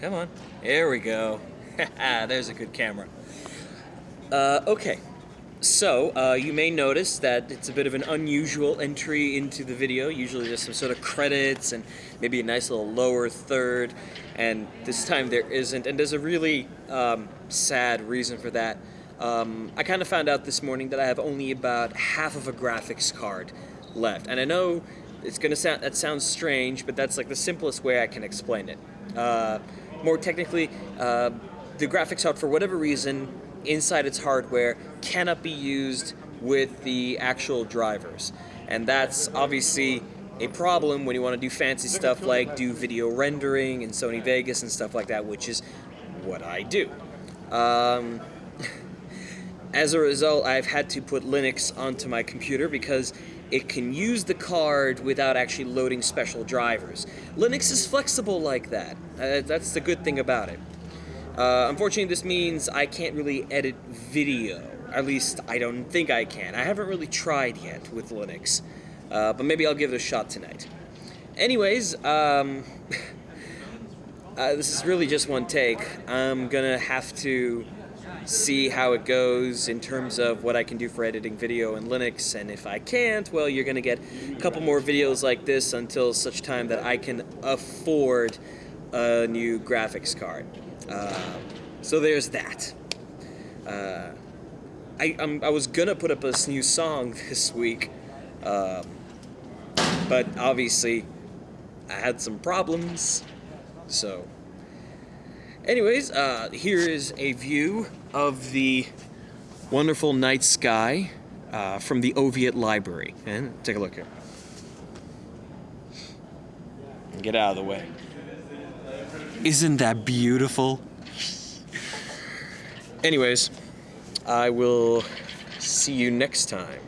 Come on. There we go. There's a good camera. Uh, okay. So, uh, you may notice that it's a bit of an unusual entry into the video. Usually there's some sort of credits and maybe a nice little lower third, and this time there isn't, and there's a really um, sad reason for that. Um, I kind of found out this morning that I have only about half of a graphics card left, and I know it's gonna sound that sounds strange, but that's like the simplest way I can explain it. Uh, more technically, uh, the graphics card, for whatever reason, inside its hardware cannot be used with the actual drivers. And that's obviously a problem when you want to do fancy stuff like do video rendering in Sony Vegas and stuff like that, which is what I do. Um, as a result, I've had to put Linux onto my computer because it can use the card without actually loading special drivers. Linux is flexible like that. Uh, that's the good thing about it. Uh, unfortunately, this means I can't really edit video. At least, I don't think I can. I haven't really tried yet with Linux. Uh, but maybe I'll give it a shot tonight. Anyways, um, uh, this is really just one take. I'm gonna have to see how it goes in terms of what I can do for editing video in Linux, and if I can't, well, you're gonna get a couple more videos like this until such time that I can afford a new graphics card. Uh, so there's that. Uh, I, I'm, i was gonna put up a new song this week, um, but obviously I had some problems, so. Anyways, uh, here is a view of the wonderful night sky uh, from the Oviatt Library. And take a look here. Get out of the way. Isn't that beautiful? Anyways, I will see you next time.